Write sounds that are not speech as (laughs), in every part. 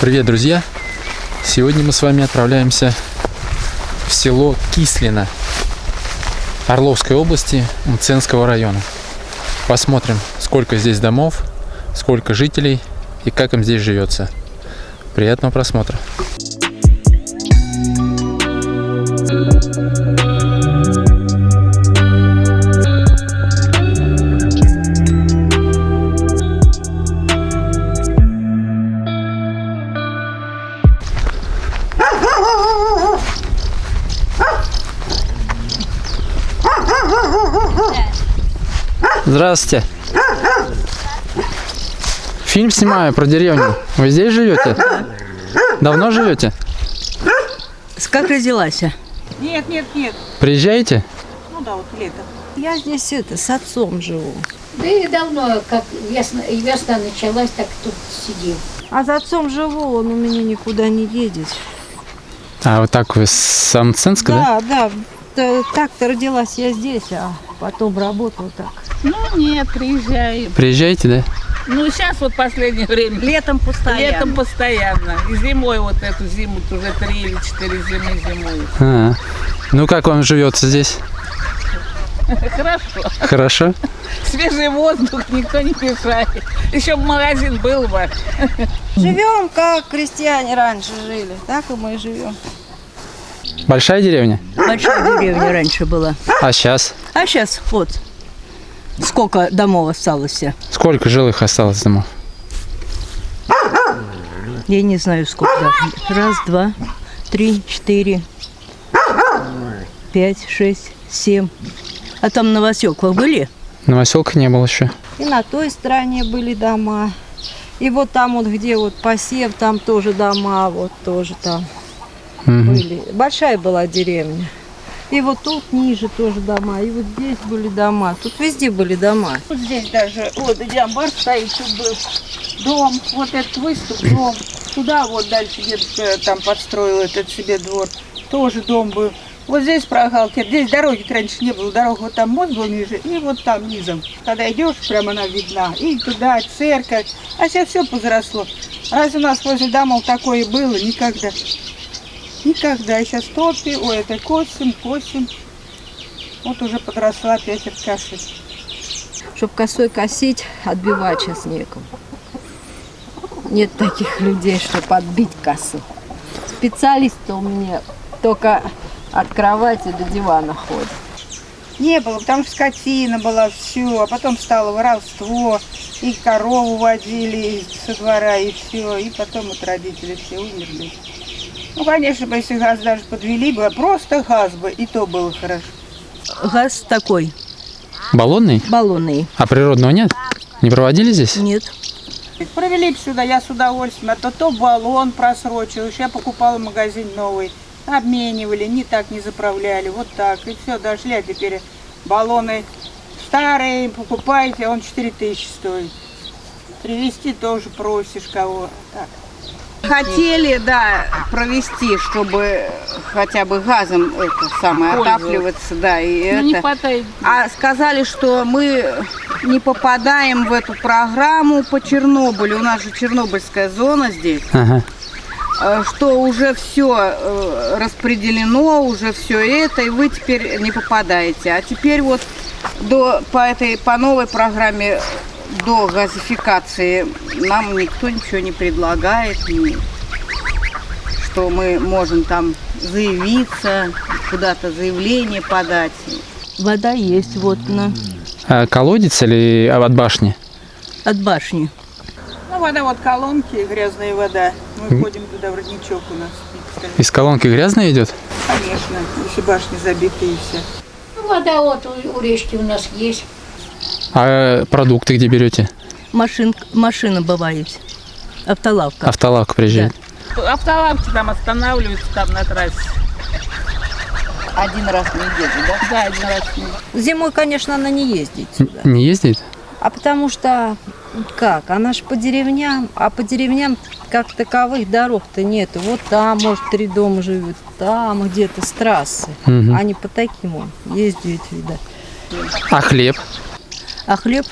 Привет, друзья! Сегодня мы с вами отправляемся в село Кислино Орловской области Мценского района. Посмотрим, сколько здесь домов, сколько жителей и как им здесь живется. Приятного просмотра! Здравствуйте. Фильм снимаю про деревню. Вы здесь живете? Давно живете? Как родилась? Нет, нет, нет. Приезжаете? Ну да, вот лето. Я здесь это, с отцом живу. Да и давно, как весна, весна началась, так тут сидим. А с отцом живу, он у меня никуда не едет. А вот так вы с Самценска, да? Да, да. Так-то родилась я здесь, а потом работала так. Ну нет, приезжаем. Приезжаете, да? Ну сейчас вот последнее время. Летом постоянно. Летом постоянно. И зимой вот эту зиму уже три или четыре зимы зимой. А, ну как вам живется здесь? Хорошо. Хорошо? Свежий воздух, никто не мешает. Еще бы магазин был бы. Живем, как крестьяне раньше жили. Так и мы живем. Большая деревня? Большая деревня раньше была. А сейчас? А сейчас вот сколько домов осталось. Сколько жилых осталось домов? Я не знаю сколько. Раз, два, три, четыре, пять, шесть, семь. А там на Васёклах были? Новоселка не было еще. И на той стороне были дома. И вот там вот, где вот посев, там тоже дома, вот тоже там Мгм. были. Большая была деревня. И вот тут ниже тоже дома, и вот здесь были дома. Тут везде были дома. Вот здесь даже, вот где амбар стоит, тут был дом, вот этот выступ, (clears throat) дом. Туда вот дальше дедушка там подстроил этот себе двор, тоже дом был. Вот здесь прогалки, здесь дороги раньше не было, дорога вот там мост был ниже, и вот там низом. Когда идешь, прям она видна, и туда церковь, а сейчас все позросло. Разве у нас возле домов такое было? Никогда. Никогда. Сейчас топи, ой, это косим, косим. Вот уже подросла опять от каши. Чтоб косой косить, отбивать сейчас некому. Нет таких людей, чтобы отбить косу. Специалисты у меня только от кровати до дивана ходят. Не было, потому что скотина была, все, а потом стало воровство, и корову водили со двора, и все, и потом вот родители все умерли. Ну, конечно, бы, если газ даже подвели бы, а просто газ бы, и то было хорошо. Газ такой, Баллонный? баллонный. А природного нет? Не проводили здесь? Нет. Провели бы сюда, я с удовольствием, а то то баллон просрочил, я покупала магазин новый, обменивали, не так не заправляли, вот так, и все, дошли, а теперь баллоны старые, покупаете, а он 4 тысячи стоит. Привезти тоже просишь кого. Так. Хотели, да, провести, чтобы хотя бы газом это самое отапливаться, да, и Ну, не это. хватает. А сказали, что мы не попадаем в эту программу по Чернобылю. У нас же Чернобыльская зона здесь, Ага. э, что уже все распределено, уже все это, и вы теперь не попадаете. А теперь вот до, по этой по новой программе до газификации нам никто ничего не предлагает, что мы можем там заявиться, куда-то заявление подать. Вода есть вот на, А колодец или от башни? от башни. Ну, вода вот колонки, грязная вода. Мы ходим туда в родничок у нас. Из колонки грязная идет? Конечно, если башни забитые и все. Ну, вода вот у, у речки у нас есть. А продукты где берете? Машин, машина бывает. Автолавка. Автолавка приезжает. Автолавки там останавливаются там на трассе. Один раз в неделю, да? Да, один раз в неделю. Зимой, конечно, она не ездит сюда. Не ездит? А потому что, как, она ж по деревням, а по деревням как таковых дорог-то нету. Вот там, может, три дома живет, там где-то с трассы. Мгм. А не по таким он ездит, видать. А хлеб? А хлеб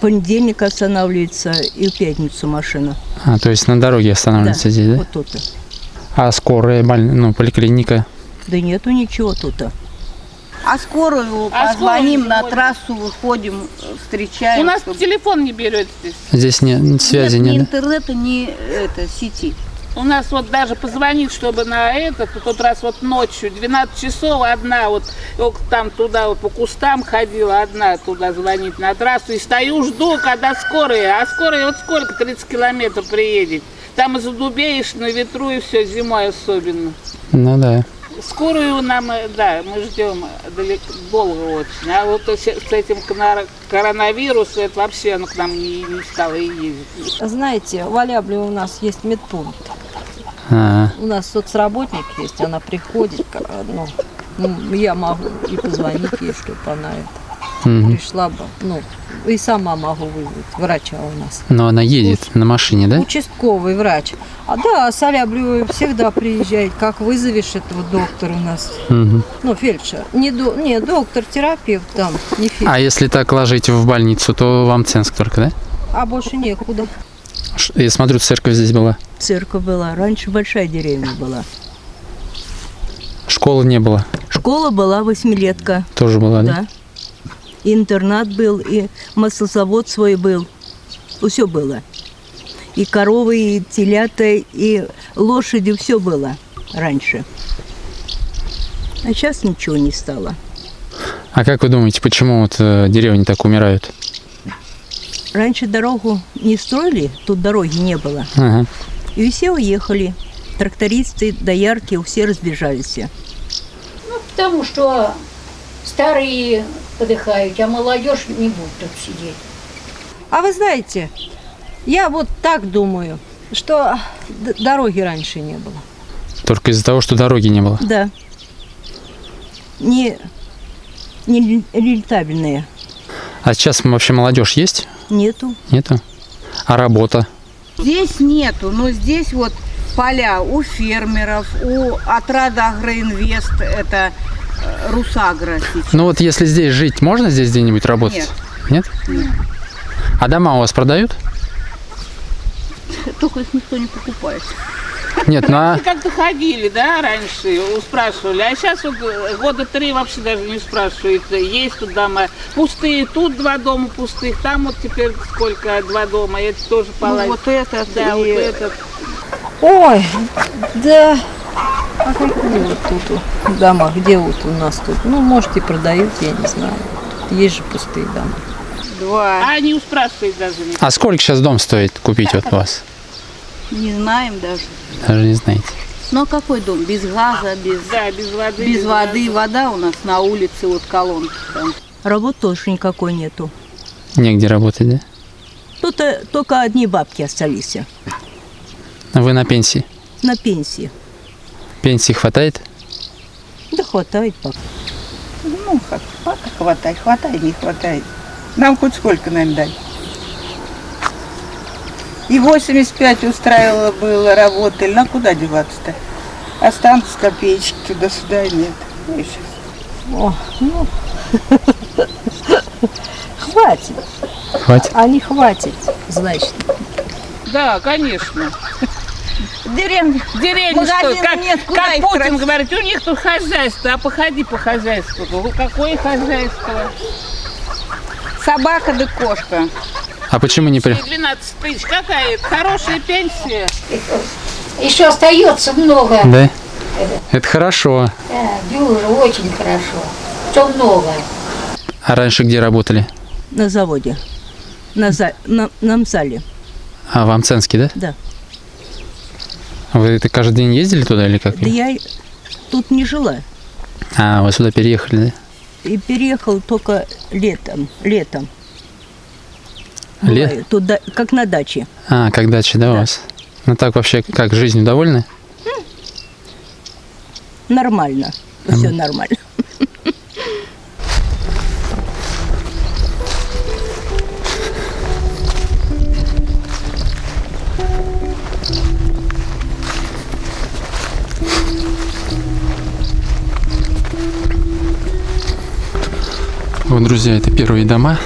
понедельник останавливается и в пятницу машина. А, то есть на дороге останавливается здесь, да? Вот тут. А скорая, боль... ну, поликлиника? Да нету ничего тут. А скорую А позвоним скорую на трассу, выходим, встречаем. У нас чтобы- телефон не берет здесь. Здесь не, связи нет, ни нет, да? интернета, ни это, сети. У нас вот даже позвонить, чтобы на этот, в тот раз вот ночью, 12 часов, одна вот, там туда вот по кустам ходила, одна туда звонит на трассу, и стою, жду, когда скорая, а скорая вот сколько, 30 километров приедет. Там и задубеешь на ветру, и все, зимой особенно. Ну да. Скорую нам, э, да, мы ждем далеко, долго очень. А вот с с этим коронавирусом, это вообще оно к нам не, не стало и ездить. Знаете, в Алябре у нас есть медпункт. А, У нас соцработник есть, она приходит, ну, ну, я могу и позвонить ей, чтобы она это, мгм. пришла бы, ну, и сама могу вызвать врача у нас. Но она едет на машине, да? Участковый врач. А да, с Алябрю всегда приезжает, как вызовешь этого доктора у нас, Мгм. ну, фельдшер. Не, до, не доктор, терапевт там, не фельдшер. А если так ложить в больницу, то вам Ценск только, да? А больше некуда. Я смотрю, церковь здесь была. Церковь была. Раньше большая деревня была. Школы не было. Школа была восьмилетка, Тоже была, да? да. И интернат был, и маслозавод свой был. Все было. И коровы, и телята, и лошади, все было раньше. А сейчас ничего не стало. А как вы думаете, почему вот э, деревни так умирают? Раньше дорогу не строили, тут дороги не было. Ага. И все уехали. Трактористы, доярки, все разбежались. Потому что старые подыхают, а молодежь не будет тут сидеть. А вы знаете, я вот так думаю, что дороги раньше не было. Только из-за того, что дороги не было. Да. Не, не рен- рентабельные. А сейчас вообще молодежь есть? Нету. Нету? А работа? Здесь нету, но здесь вот поля у фермеров, у отрада Агроинвест, это э, Русагра сейчас. Ну вот если здесь жить, можно здесь где-нибудь работать? Нет. Нет? А дома у вас продают? (laughs) Только их никто не покупает. Нет, ну а... Мы как-то ходили, да, раньше, у- спрашивали, а сейчас вот э, года три вообще даже не спрашивают, э, есть тут дома пустые, тут два дома пустых, там вот теперь сколько, два дома, это тоже Ну, полазит. вот этот да, вот и этот. Ой, да. А какие вот тут вот дома? Где вот у нас тут? Ну, может, и продают, я не знаю. Тут есть же пустые дома. два. А не спрашивают даже. не. А сколько сейчас дом стоит купить вот у вас? Не знаем даже. Даже не знаете. Ну а какой дом? Без газа, без, Да, без воды. без воды. Вода у нас на улице, вот колонки там. Работы тоже никакой нету. Негде работать, да? Тут э, только одни бабки остались А Вы на пенсии? на пенсии. Пенсии хватает? Да хватает пока. Ну, как, пока хватает, хватает, не хватает. Нам хоть сколько нам дать? И 85 устраивало было, работали. На куда деваться-то? Останутся копеечки туда-сюда, нет. Ну, и щас. О, ну. Хватит. Хватит? А не хватит, значит. Да, конечно. Деревня. Деревня что, как, нет, как Путин тратить? говорит, у них тут хозяйство, а походи по хозяйству. Ну, какое хозяйство? Собака да кошка. А почему не при... И 12 тысяч, какая? Хорошая пенсия. Еще остается много. Да? Это хорошо. Да, дюжа, очень хорошо. Что много. А раньше где работали? На заводе. На, за... на, на МСАЛе. А в Амценске, да? Да. Вы это каждый день ездили туда или как? Да я тут не жила. А, вы сюда переехали, да? И переехал только летом. Летом. Лет? Бываю Тут да- как на даче. А, как дача, да, у вас? Ну так вообще, как, жизнью довольны? Нормально. Все нормально. Вот, друзья, это первые дома.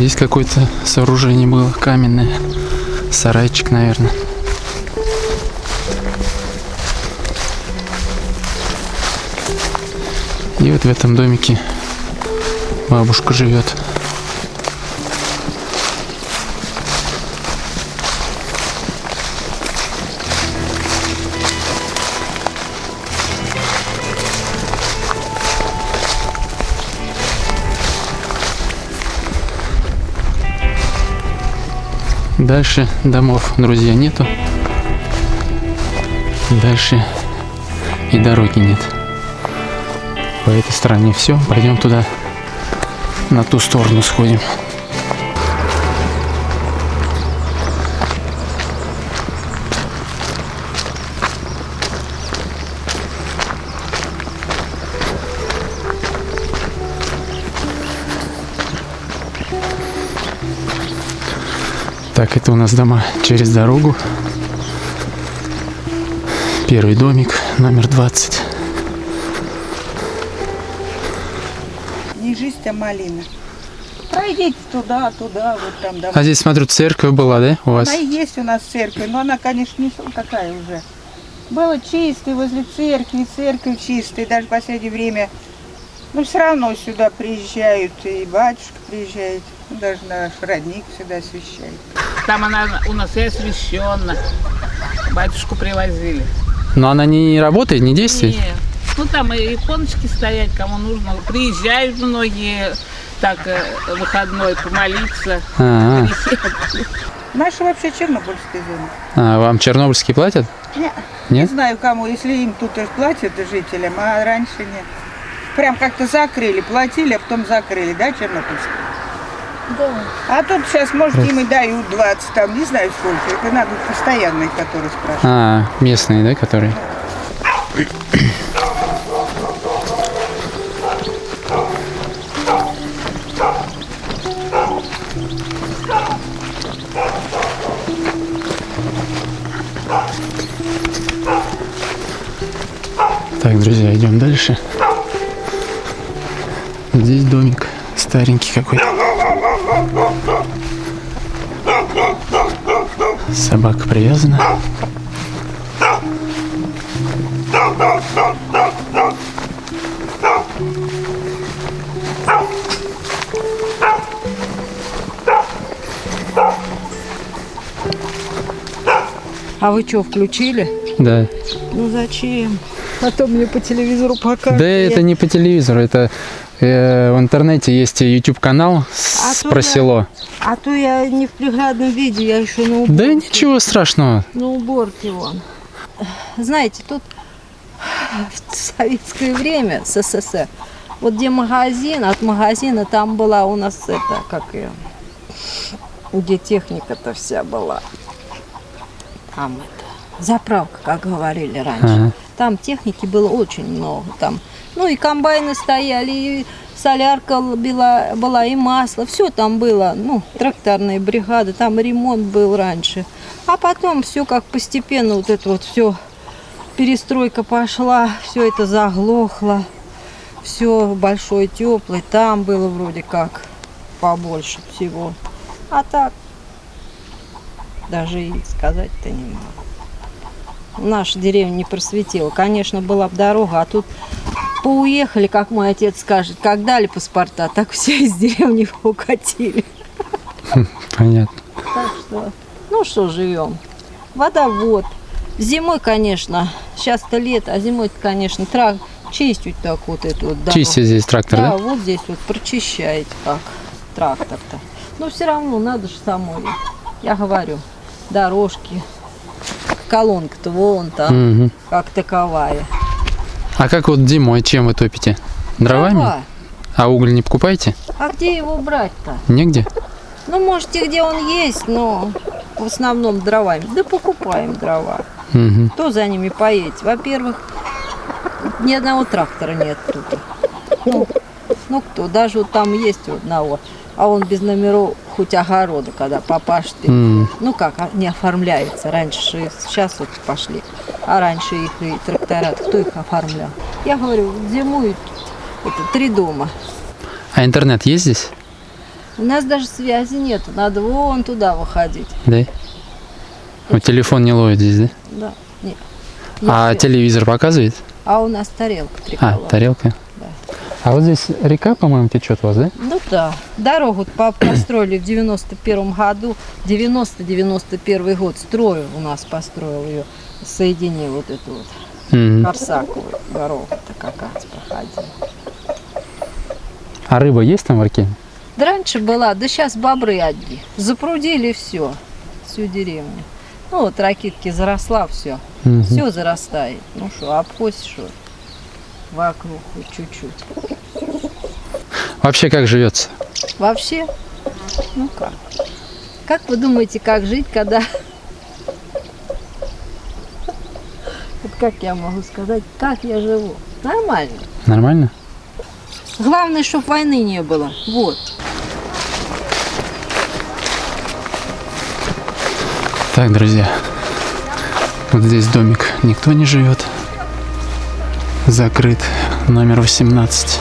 Здесь какое-то сооружение было каменное. Сарайчик, наверное. И вот в этом домике бабушка живет. Дальше домов, друзья, нету. Дальше и дороги нет. По этой стороне все. Пойдем туда, на ту сторону сходим. Так, это у нас дома через дорогу. Первый домик, номер 20. Не жизнь, а малина. Пройдите туда, туда, вот там дома. А здесь, смотрю, церковь была, да, у вас? Она и есть у нас церковь, но она, конечно, не такая уже. Было чисто возле церкви, церковь чистая, даже в последнее время. Но все равно сюда приезжают, и батюшка приезжает, ну, даже наш родник всегда освещает. Там она у нас и освящена. Батюшку привозили. Но она не работает, не действует? Нет. Ну там и иконочки стоять, кому нужно. Приезжают многие так э, выходной помолиться. А, Наши вообще чернобыльская зона. а, вам чернобыльские платят? Не, не Нет? знаю кому, если им тут и платят жителям, а раньше нет. Прям как-то закрыли, платили, а потом закрыли, да, Чернобыльск? Да. А тут сейчас, может, им и дают 20, там, не знаю сколько. Это надо постоянные, которые спрашивают. А, местные, да, которые? Так, друзья, идем дальше. Здесь домик старенький какой-то. Собака привязана. А вы что, включили? Да. Ну зачем? А то мне по телевизору покажут. Да, это не по телевизору, это э, в интернете есть YouTube канал А про село. А то я не в приглядном виде, я еще на уборке. Да ничего страшного. На уборке вон. Знаете, тут в советское время, СССР, вот где магазин, от магазина там была у нас это, как ее, где техника-то вся была. Там это, заправка, как говорили раньше. Ага. Там техники было очень много. Там, ну и комбайны стояли, и солярка была, была и масло, все там было. Ну, тракторные бригады, там ремонт был раньше. А потом все как постепенно вот это вот все перестройка пошла, все это заглохло, все большой теплый, там было вроде как побольше всего. А так даже и сказать-то не могу. Наша деревня не просветила. Конечно, была бы дорога, а тут поуехали, как мой отец скажет, как дали паспорта, так все из деревни (laughs) укатили. Понятно. Так что, ну что, живем. Водовод. Зимой, конечно, сейчас-то лето, а зимой, конечно, трак чистить так вот эту вот дорогу. Чистит здесь трактор, Да, да? вот здесь вот прочищает как трактор-то. Но все равно надо же самой. Я говорю, дорожки, колонка-то вон там, Мгм. как таковая. А как вот зимой, чем вы топите? Дровами? Дрова. А уголь не покупаете? А где его брать-то? Негде? Ну, можете, где он есть, но в основном дровами. Да покупаем дрова. Мгм. Кто за ними поедет? Во-первых, ни одного трактора нет тут. Ну, ну кто? Даже вот там есть у одного. А он без номеров хоть огорода, когда попашет. и- М. Ну как, а, не оформляется. Раньше, сейчас вот пошли. А раньше их и трактора, кто их оформлял? Я говорю, зимуют это, три дома. А интернет есть здесь? У нас даже связи нет, надо вон туда выходить. Да? Вот телефон не ловит здесь, да? Да, нет. А Нет, телевизор показывает? а у нас тарелка А, триколор. тарелка. А вот здесь река, по-моему, течет у вас, да? Ну да. Дорогу по- построили в 91 году. 90-91 год строил у нас, построил ее. Соединил вот эту вот Мгм. Корсаковую дорогу-то как раз проходила. А рыба есть там в реке? Да раньше была, да сейчас бобры одни. Запрудили все, всю деревню. Ну вот ракитки заросла все. Мгм. Все зарастает. Ну что, обхозь что вокруг хоть чуть-чуть. Вообще как живется? Вообще, ну как? Как вы думаете, как жить, когда... Вот как я могу сказать, как я живу? Нормально. Нормально? Главное, чтобы войны не было. Вот. Так, друзья, вот здесь домик никто не живет. Закрыт. Номер 18.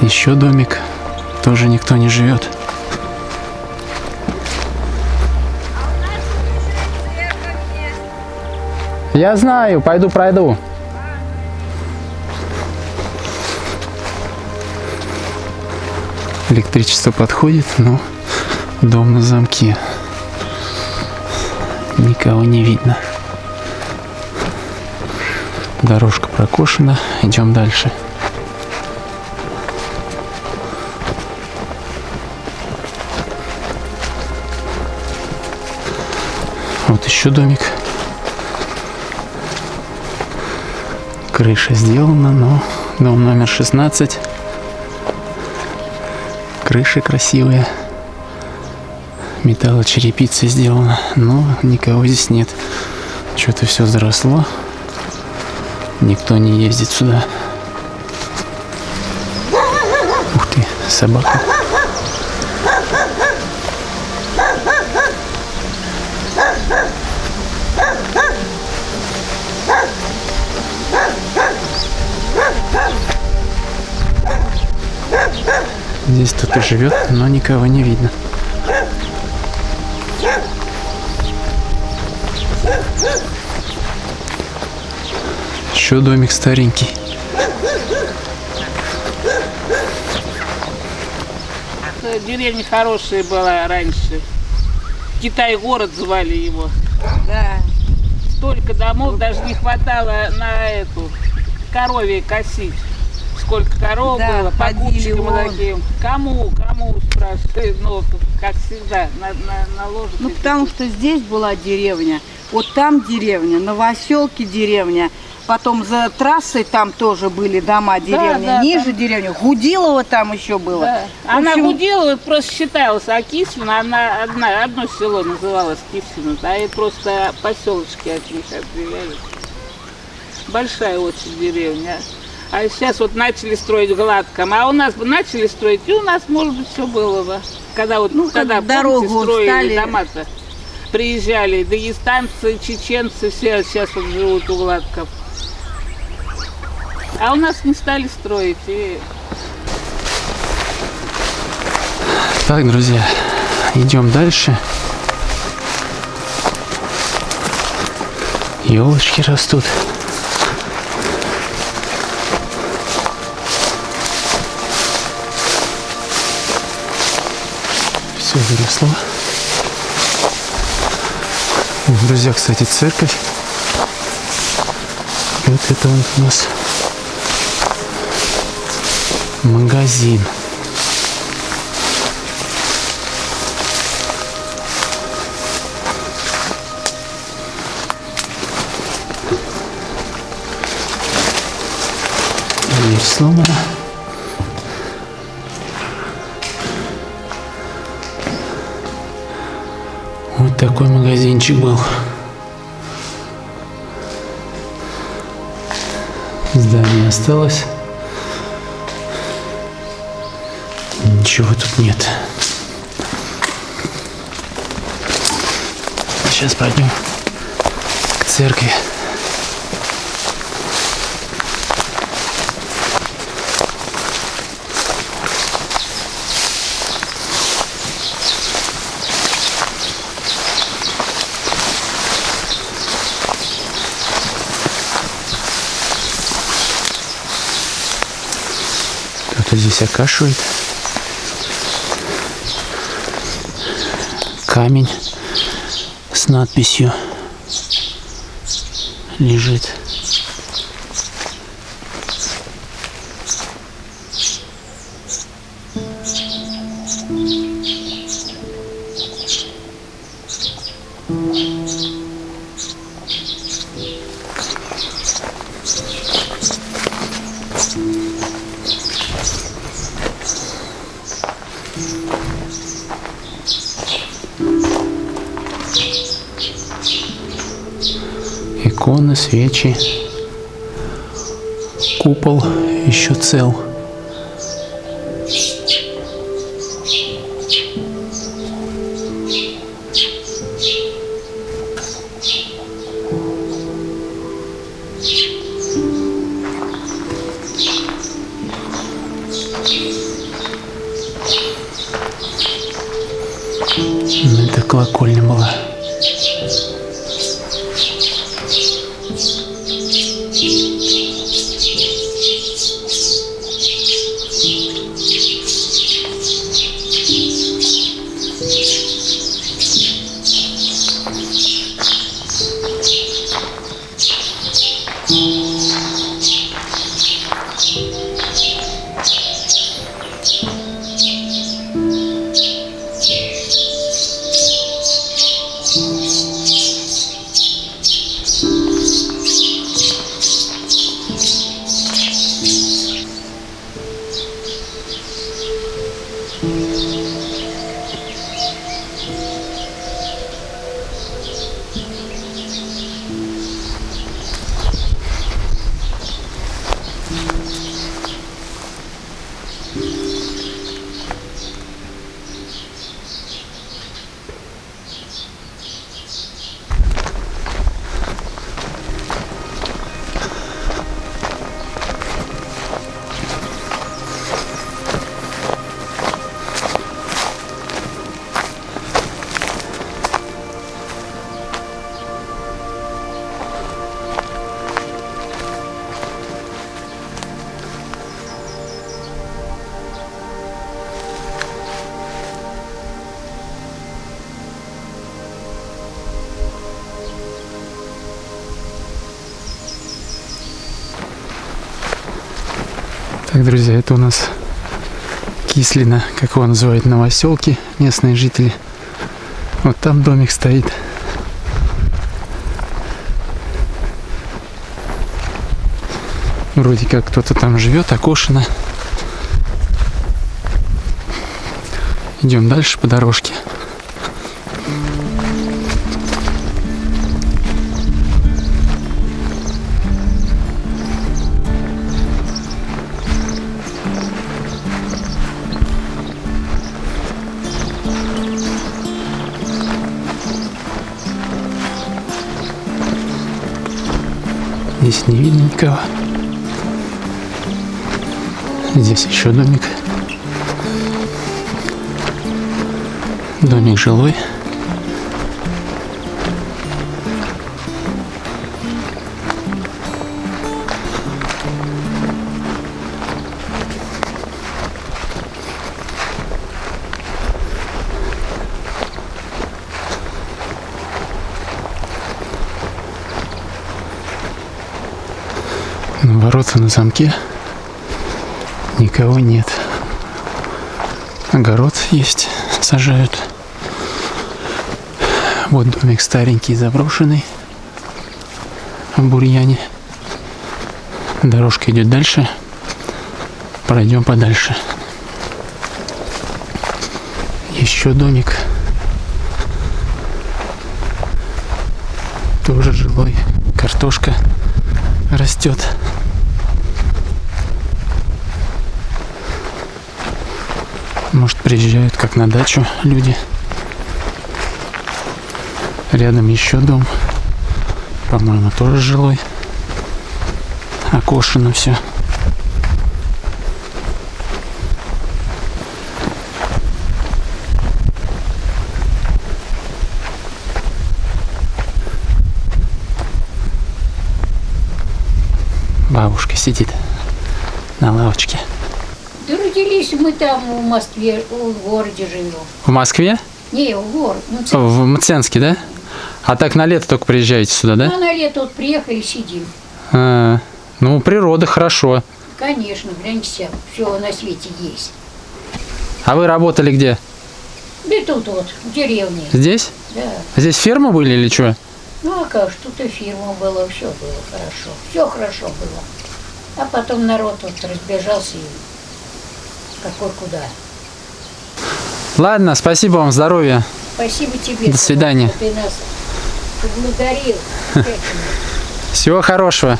Еще домик. Тоже никто не живет. Я знаю, пойду пройду. Электричество подходит, но дом на замке. Никого не видно. Дорожка прокошена. Идем дальше. Вот еще домик. Крыша сделана, но дом номер 16. Крыши красивые металлочерепица сделана, но никого здесь нет. Что-то все заросло. Никто не ездит сюда. Ух ты, собака. Здесь кто-то живет, но никого не видно. Еще домик старенький. Э, Деревня хорошая была раньше. Китай-город звали его. Да. Столько домов даже не хватало на эту корове косить. Сколько коров Да, было, вон. таким. Кому, кому спрашивают, ну, как всегда, на, на, наложат. Ну, потому что здесь была деревня, вот там деревня, Новоселки деревня, потом за трассой там тоже были дома деревни, да, ниже деревни, Гудилова там еще было. Да. В Она общем, Гудилова просто считалась, а Кислина, она одна, одно село называлось Кислина, а и просто поселочки от них отделяли. Большая очень деревня. А сейчас вот начали строить гладком, а у нас бы начали строить, и у нас, может быть, все было бы. Когда вот, Ну, когда дорогу помните, строили стали- дома-то, приезжали, дагестанцы, чеченцы, все сейчас вот живут у гладков. А у нас не стали строить, и Так, друзья, идем дальше. Елочки растут. Все заросло. Друзья, кстати, церковь. Вот это вот у нас магазин. Дверь сломана. Вот такой магазинчик был. Здание осталось. ничего тут нет. Сейчас пойдем к церкви. Кто-то здесь окашивает. Камень с надписью лежит. Иконы, свечи. Купол еще цел. Так, друзья, это у нас Кислина, как его называют новоселки, местные жители. Вот там домик стоит. Вроде как кто-то там живет, окошено. Идем дальше по дорожке. Здесь не видно никого. Здесь еще домик. Домик жилой. Замке. Никого нет. Огород есть, сажают. Вот домик старенький, заброшенный. В бурьяне. Дорожка идет дальше. Пройдем подальше. Еще домик. Тоже жилой. Картошка растет. Может, приезжают как на дачу люди. Рядом еще дом. По-моему, тоже жилой. Окошено все. Бабушка сидит на лавочке. Родились мы там в Москве, в городе живем. В Москве? Не, в город. В Мценске, да? А так на лето только приезжаете сюда, да? ну, на лето вот приехали, сидим. А, ну, природа хорошо. Конечно, гляньте, все на свете есть. А вы работали где? Да тут вот, в деревне, Здесь? да. Здесь ферма были или что? Ну, а как, тут и фирма была, все было хорошо. Все хорошо было. А потом народ вот разбежался и какой куда. Ладно, спасибо вам, здоровья. Спасибо тебе. До свидания. Ты нас поблагодарил. (laughs) Всего хорошего.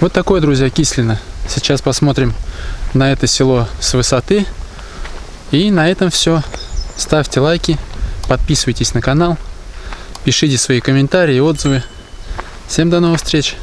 Вот такое, друзья, Кислина. Сейчас посмотрим на это село с высоты. И на этом все. Ставьте лайки, подписывайтесь на канал, пишите свои комментарии отзывы. Всем до новых встреч!